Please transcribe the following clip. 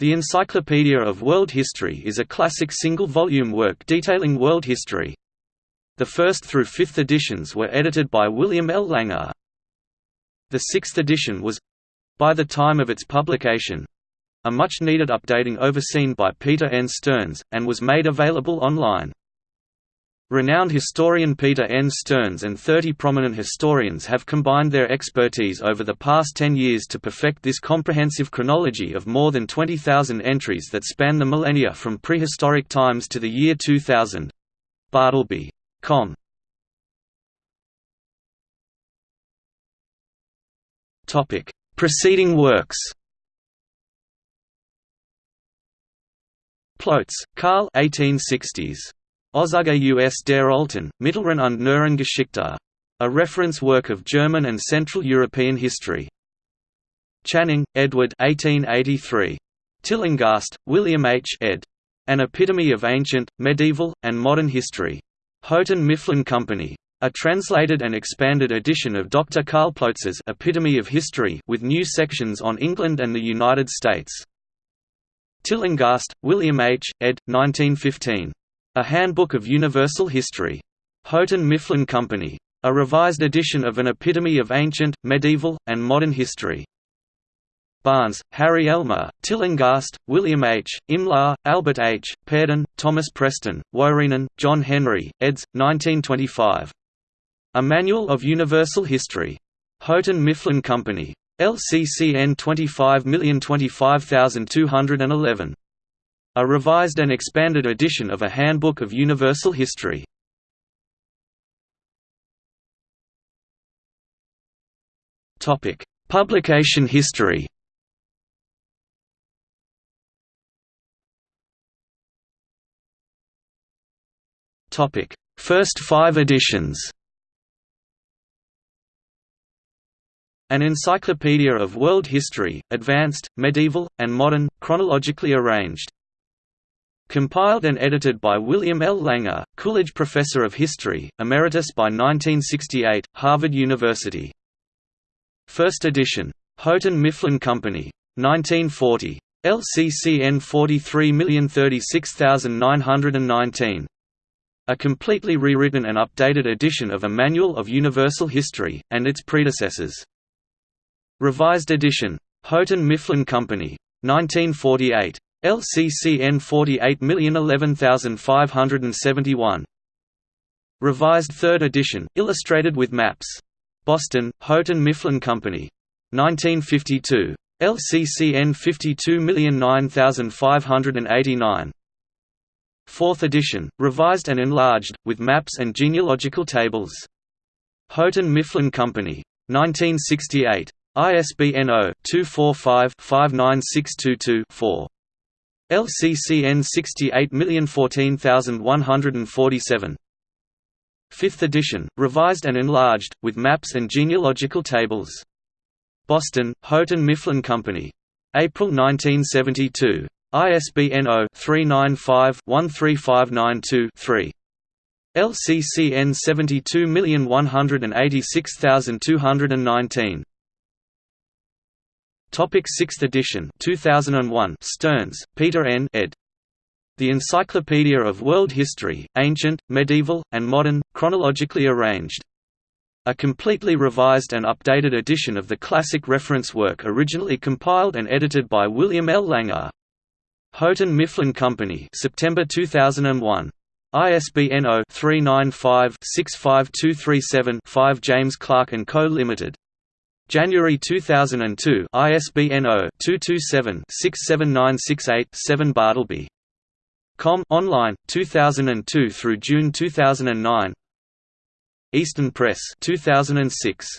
The Encyclopedia of World History is a classic single-volume work detailing world history. The first through fifth editions were edited by William L. Langer. The sixth edition was—by the time of its publication—a much-needed updating overseen by Peter N. Stearns, and was made available online. Renowned historian Peter N. Stearns and 30 prominent historians have combined their expertise over the past 10 years to perfect this comprehensive chronology of more than 20,000 entries that span the millennia from prehistoric times to the year 2000. Bartleby. Com. Preceding works Ploetz, Karl 1860s. Auszug aus der Alten, Mittleren und Neueren Geschichte. A reference work of German and Central European history. Channing, Edward 1883. Tillinghast, William H. ed. An Epitome of Ancient, Medieval, and Modern History. Houghton Mifflin Company. A translated and expanded edition of Dr. Karl Ploetz's Epitome of History with new sections on England and the United States. Tillinghast, William H., ed. 1915. A Handbook of Universal History. Houghton Mifflin Company. A revised edition of an epitome of ancient, medieval, and modern history. Barnes, Harry Elmer, Tillinghast, William H., Imlah, Albert H., Purdon, Thomas Preston, Wuorinen, John Henry, eds. 1925. A Manual of Universal History. Houghton Mifflin Company. LCCN 25025211. A revised and expanded edition of A Handbook of Universal History. Publication history. Topic: First five editions. An Encyclopedia of World History, Advanced, Medieval, and Modern, chronologically arranged Compiled and edited by William L. Langer, Coolidge Professor of History, Emeritus by 1968, Harvard University. First edition. Houghton Mifflin Company. 1940. LCCN 43036919. A completely rewritten and updated edition of a Manual of Universal History, and its predecessors. Revised edition. Houghton Mifflin Company. 1948. LCCN 48011571. Revised 3rd edition, illustrated with maps. Boston, Houghton Mifflin Company. 1952. LCCN 52009589. 4th edition, revised and enlarged, with maps and genealogical tables. Houghton Mifflin Company. 1968. ISBN 0-245-59622-4. LCCN 68014147. 5th edition, revised and enlarged, with maps and genealogical tables. Boston, Houghton Mifflin Company. April 1972. ISBN 0-395-13592-3. LCCN 72186219. Topic 6th edition 2001 Stearns, Peter N. ed. The Encyclopedia of World History, Ancient, Medieval, and Modern, chronologically arranged. A completely revised and updated edition of the classic reference work originally compiled and edited by William L. Langer. Houghton Mifflin Company September 2001. ISBN 0-395-65237-5 James Clarke & Co. Limited. January 2002 ISBN 0-227-67968-7 Bartleby. Com online 2002 through June 2009 Easton Press 2006